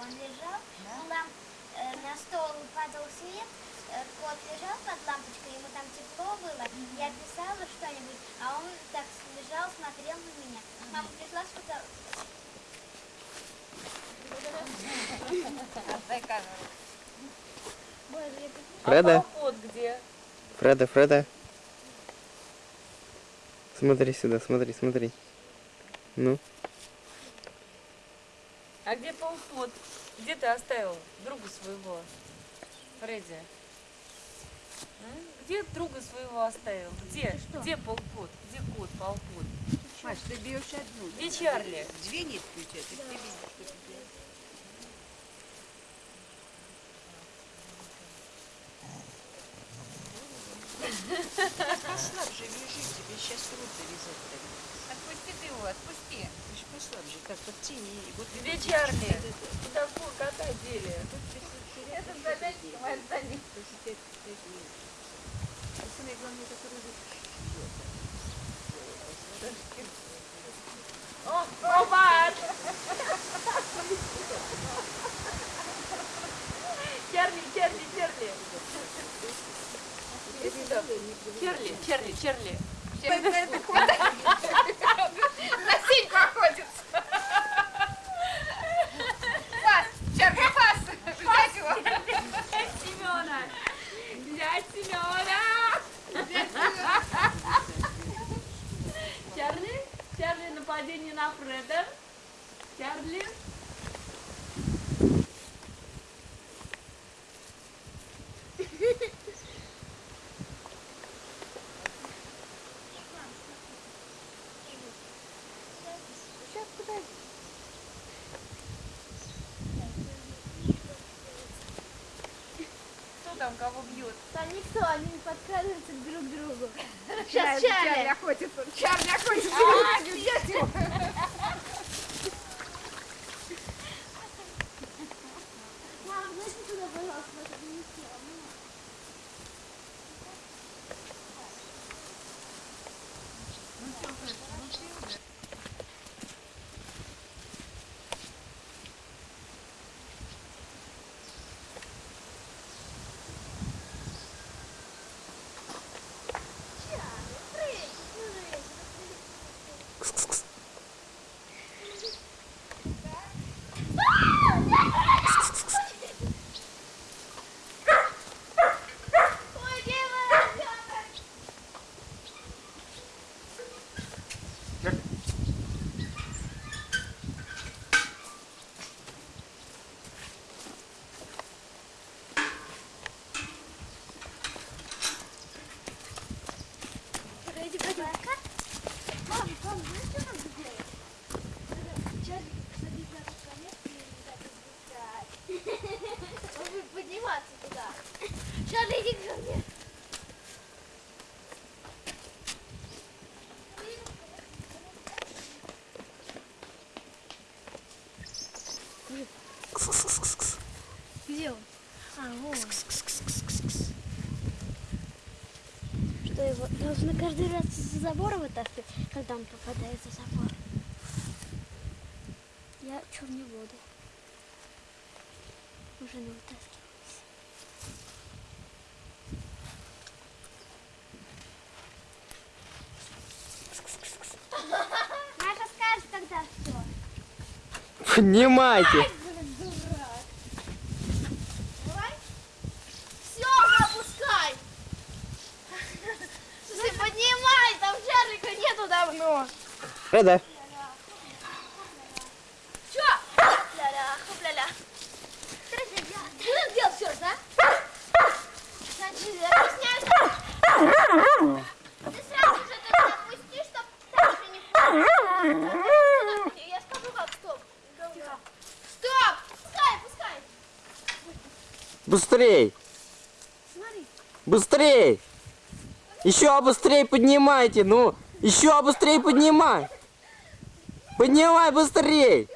Он лежал, лам, э, на стол падал свет, э, кот лежал под лампочкой, ему там тепло было. Я писала что-нибудь, а он так лежал, смотрел на меня. Мама пришла, сказала, Фреда, А? Фреда, Фреда. Смотри сюда, смотри, смотри. Ну, А где полпот? Где ты оставил друга своего? Фредди. М? Где друга своего оставил? Где? Где полпот? Где кот, полпот? Маш, ты бьешь одну. Где Чарли? Две нитки у тебя, ты видишь, что тебе. Послабже вяжи, тебе сейчас трудно вязать. так. Отпусти ты его, отпусти. Ты ж послабже, так подтяни. и Вот это. Куда фу, кота дели? Это задачка моя за них. Самое главное, это руку О, опа! Чарли, Чарли, Чарли. Иди сюда. Чарли, Чарли, Чарли. На синьку охотится. Пас, Чарли, пас. Взять его. Взять Семена. Взять Семена. Чарли, Чарли, нападение на Фреда. Чарли. Кто там кого бьет? Там никто, они не подкрадываются друг к другу. Сейчас Сейчас Чарли. охотится. Чарли охотится. А, взять его. Мама, зайди туда, пожалуйста, чтобы не села. Мама. Чарли, прыгай, прыгай. Ой, девочка! Погоди, погоди. Мам, мам, знаешь, что надо сделать? Чарли, садись на тот конец и так спускать. Он будет подниматься туда. Чарли, иди ко мне. Где он? А, вон. Что его должны каждый раз из-за забора вытаскивать, когда он попадает за забор. Я чур не буду. Уже не вытаскивалась. Маша скажет, когда все. поднимайте. Блин, дурак. Давай. Все, уже опускай. Слушай, поднимай, там Чарлика нету давно. Фреда, Чё? Ля-ля, хоп-ля-ля. Ты делал все, да? Значит, объясняешь. Ты сразу же только опусти, чтоб дальше не впал. Я скажу как, стоп. Стоп! Пускай, пускай. быстрей, Смотри. быстрей. Еще быстрее поднимайте, ну, еще быстрее поднимай. Поднимай быстрей!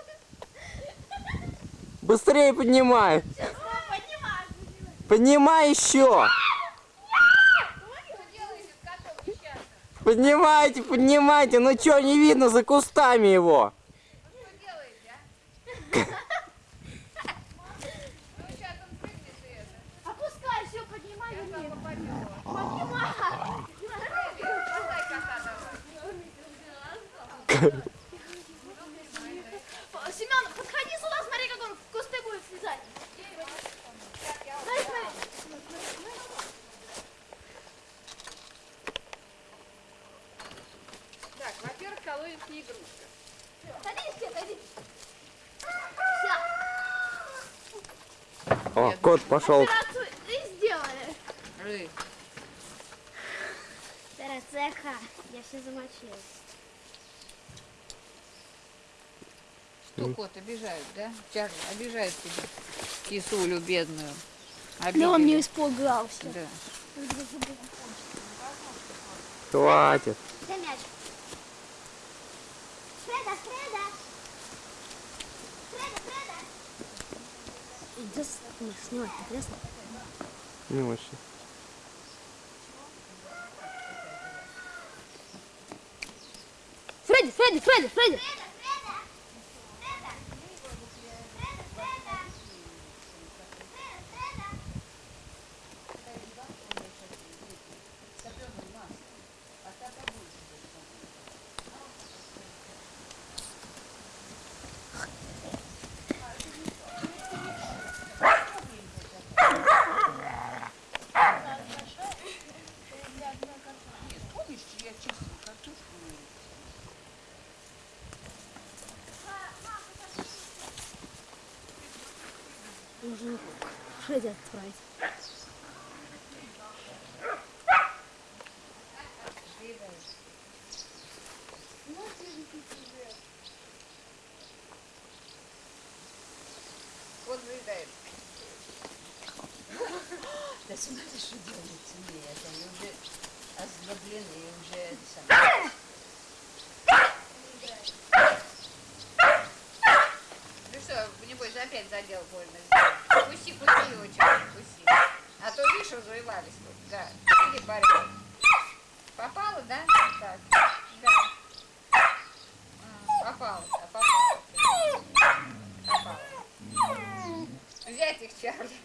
Быстрее поднимай! Поднимай еще! Поднимайте, поднимайте! Ну чё, не видно за кустами его? Поднимай. Семен, подходи сюда, смотри, как он в кусты будет слезать. Дай, смотри. Так, во-первых, колодец не игрушка. Садись, все, садись. Все, О, кот пошел. операцию и сделали. Тарацеха, я все замочила. Что, кот, обижают, да? Чарли, обижают тебя. Кисулю бедную. Да он Обидели. не испугался. Да. Хватит. Дай мяч. Фреда, Фреда. Фреда, Фреда. Иди снимать, интересно? Не очень. Фредди, Фредди, Фредди, Фредди. Нужно Фредди отправить. Кот заедает. Да смотри, что делается. Нет, они уже озлоблены, уже это самое. Ну что, небось, опять задел больно сделал. Пусти, пусти его, Чарли, пусти. А то, тут. Да. Или борьба. Попало, да? Так. Да. А, попало, да, попало. Попало. Взять их, Чарли.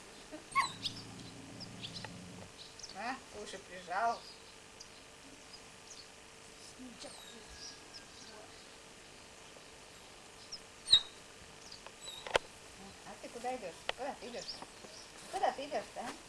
А, уши прижал. А ты куда идешь? Куда ты идешь? Куда ты идешь-то, а?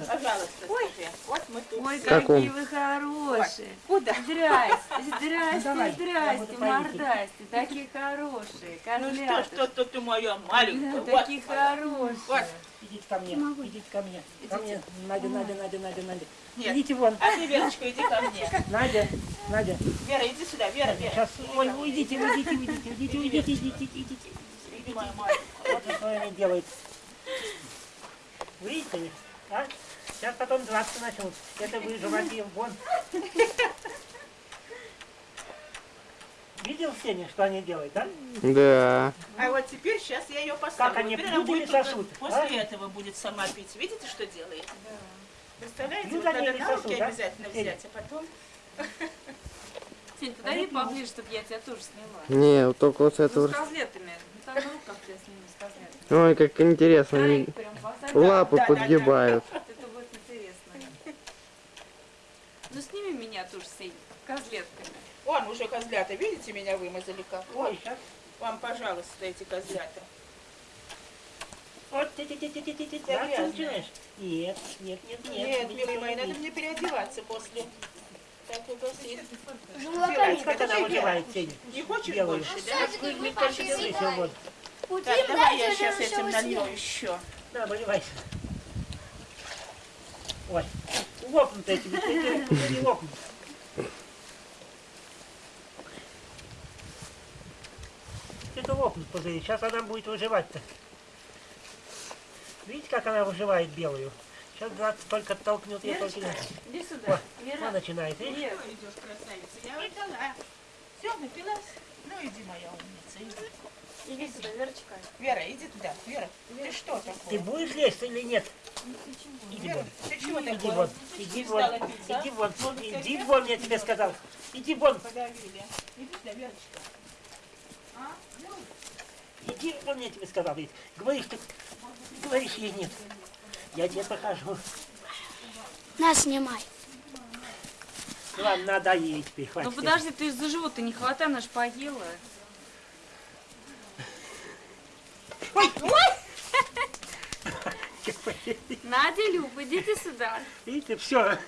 Пожалуйста, скажи. Вот мы тут. Ой, какие вы хорошие. Куда? Здрасте, здрасте, Давай, здрасте, мордасти, такие хорошие, Ну что, что ты моя маленькая? Да, Вот, такие хорошие. вот. Идите ко мне, идите ко мне. Ко мне, Надя, Надя, Надя, Надя, Надя. Нет. Идите вон. А ты, Верочка, иди ко мне. Надя, Надя. Вера, иди сюда, Вера, Вера. Сейчас, ой, уйдите, уйдите, уйдите, уйдите, уйдите, идите, идите. Иди, моя маленькая. Вот что они делают. Видите а? Сейчас потом драться начнут. Это вы животе вон. Видел Сеня, что они делают, да? Да. А вот теперь сейчас я ее поставлю. Как они Теперь будет уже- сосут, После а? этого будет сама пить. Видите, что делает? Представляете, Ну, вот надо на руки да? обязательно Сеня. взять, а потом... Сень, подойди поближе, чтобы я тебя тоже сняла. Не, вот только вот с Ну, этого. с козлетами. Ну, там на руках тебя сниму с козлетами. Ой, как интересно. Их прям. Лапы да, да, да. подгибают. Это будет интересно. Ну, сними меня тоже, Сень, козлетками. Вон уже козлята, видите, меня вымазали как? Ой, сейчас. вам, пожалуйста, эти козлята. Вот, ти ти ти ти Я Драться грязная. начинаешь? Нет, нет, нет, нет. Нет, милые мои, надо мне переодеваться после. Так, вот, и- делают. Как она выживает, Сеня? Не хочешь Белую. больше, да? Так, давай я сейчас этим налью еще. Да, выливайся. Ой, лопнут эти, не лопнут. Это лопнут пузыри. Сейчас она будет выживать-то. Видите, как она выживает белую? Сейчас 20 только толкнет, я только... Иди сюда. Она Вера. начинает. видишь? Вера. идешь, красавица. Я выдала. Все, напилась? Ну иди, моя умница, иди. Иди сюда, Верочка. Вера, иди туда. Вера, ты что Ты такое? будешь лезть или нет? Иди Вера, вон. ты чего Иди такое? вон. Иди вон. Иди вон. Иди вон, я тебе сказал. Иди вон. Подавили. Иди сюда, Верочка. А? Иди вон, я тебе сказал. Говоришь ты. Говоришь ей нет. Я тебе покажу. Нас снимай. Ладно, надо ей теперь, Ну хватит. подожди, ты за живот-то не хватай, она ж поела. Надя и Люба, идите сюда. Видите, все.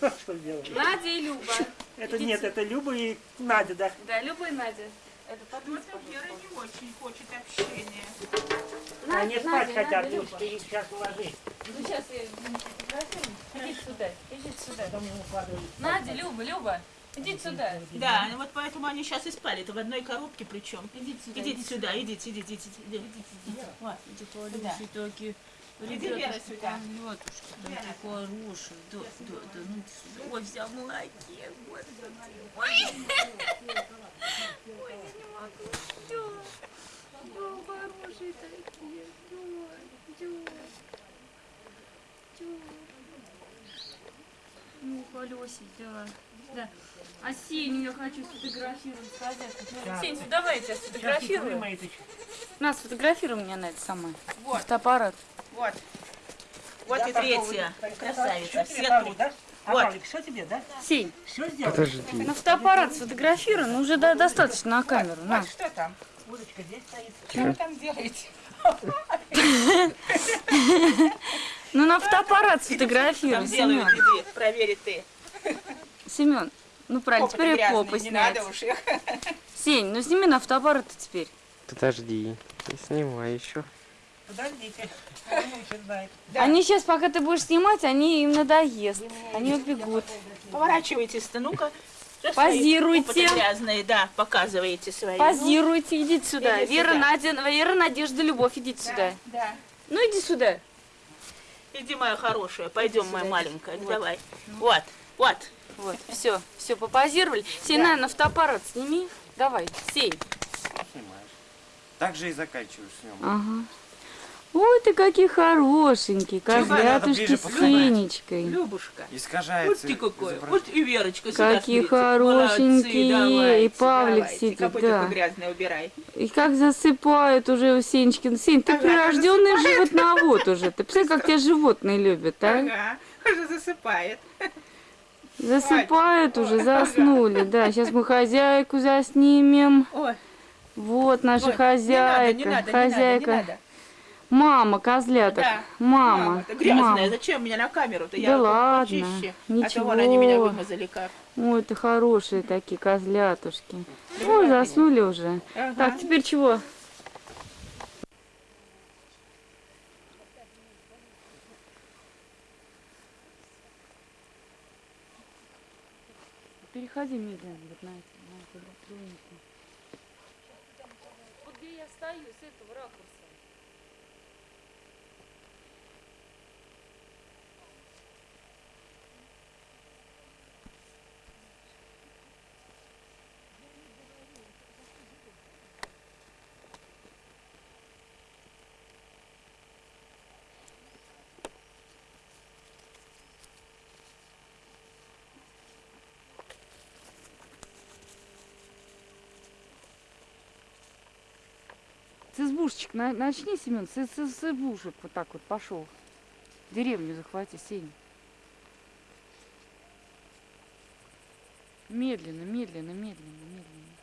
Что делать? Надя и Люба. Это Идите. нет, это Люба и Надя, да? Да, Люба и Надя. Это подпись, Вера не очень хочет общения. Они спать Надя, хотят, Надя, ну, Люба. ты их сейчас уложи. Ну сейчас я. Идите сюда, идите сюда. Потом. Надя, Люба, Люба, идите сюда. Да, вот поэтому они сейчас и спали. Это в одной коробке причем. Идите сюда. Идите сюда, идите, идите, идите, идите, идите. Вот, идите сюда. такие. Иди, Вера, сюда. Матушка, такие хорошие. Да, да, да, ну иди сюда. Ой, вся в молоке, господи. Ой. Ой, я не могу. Да. Да, хорошие такие. Да, да. Да. Ну, колесик, да. Да. А Сеню я хочу сфотографировать с хозяйкой. Да. Сень, давай я тебя сфотографирую. вымоет еще. На, сфотографируй меня на это самое. Вот. Фотоаппарат. Вот. Вот Я и третья. вот, Красавица. Все Павлик, тут. да? А, Вот. Павлик, все тебе, да? Сень, Все сделал? Подожди. на фотоаппарат сфотографируй, ну уже да, достаточно на камеру. На. Вот что там? Удочка здесь стоит. Что вы там делаете? Ну на фотоаппарат сфотографируй, Семен. иди, проверь ты. Семен, ну правильно, теперь и попы не снять. надо уж их. Сень, ну сними на фотоаппарат теперь. Подожди. Не снимай еще. Подождите. Да. Они сейчас, пока ты будешь снимать, они им надоест. Они убегут. Поворачивайтесь-то, ну-ка. Позируйте. грязные, да, показываете свои. Позируйте, идите сюда. Иди Вера, сюда. Надя, Вера, Надежда, Любовь, идите Ну, сюда. Да, да. Ну иди сюда. Иди, моя хорошая, пойдем, моя маленькая, Вот. давай. Вот, вот. Вот, все, все, попозировали. Сень, на, на фотоаппарат сними. Давай, Сень. Снимаешь. Так же и заканчиваешь с ним. Ага. Ой, ты какие хорошенькие, козлятушки с. Сенечкой. Любушка. Вот ты какой. Вот и Верочка сюда Какие. Молодцы, хорошенькие. давайте, И Павлик давайте. сидит, да. грязное убирай. И как засыпают уже у Сенечки. Сень, ты Ага, прирожденный животновод уже. Ты представляешь, как тебя животные любят, а? Ага, уже засыпает. Засыпают уже, заснули. Да, сейчас мы хозяйку заснимем. Ой, Вот наша ой, хозяйка. Не надо, не надо, хозяйка. не надо, не надо. Мама козляток. Да. Мама. это грязная, мама. зачем меня на камеру-то? Да Я ладно, почище. А ничего. то вон они меня вымазали как. Ой, это хорошие такие козлятушки. Ой, заснули уже. Ага. Так, теперь чего? Переходи медленно вот на эти, на эту. Вот где я стою, с этого ракурса. С избушечек на- начни, Семен, с, с- с избушек вот так вот пошел. Деревню захвати, Сень. Медленно, медленно, медленно, медленно.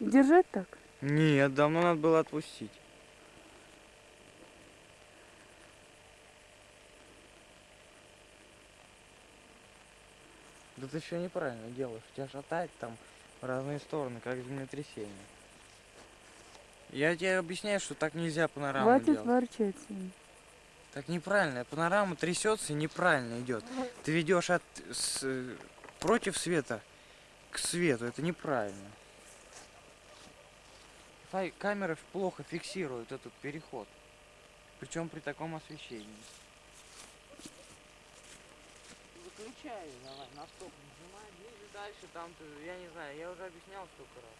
Держать так? Нет, давно надо было отпустить. Да ты все неправильно делаешь. Тебя шатает там в разные стороны, как землетрясение. Я тебе объясняю, что так нельзя панораму Хватит делать. ворчать. Так неправильно. Панорама трясется и неправильно идет. Ты ведешь от с, против света к свету. Это неправильно. Камеры плохо фиксируют этот переход. Причем при таком освещении. Выключай, давай, на стоп нажимай, ближе дальше, там ты, я не знаю, я уже объяснял столько раз.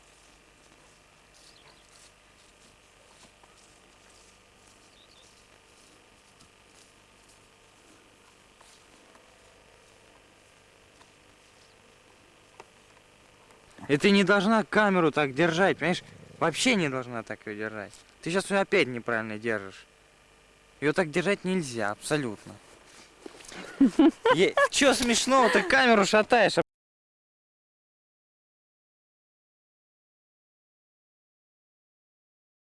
И ты не должна камеру так держать, понимаешь? Вообще не должна так ее держать. Ты сейчас ее опять неправильно держишь. Ее так держать нельзя, абсолютно. Че смешного? Ты камеру шатаешь,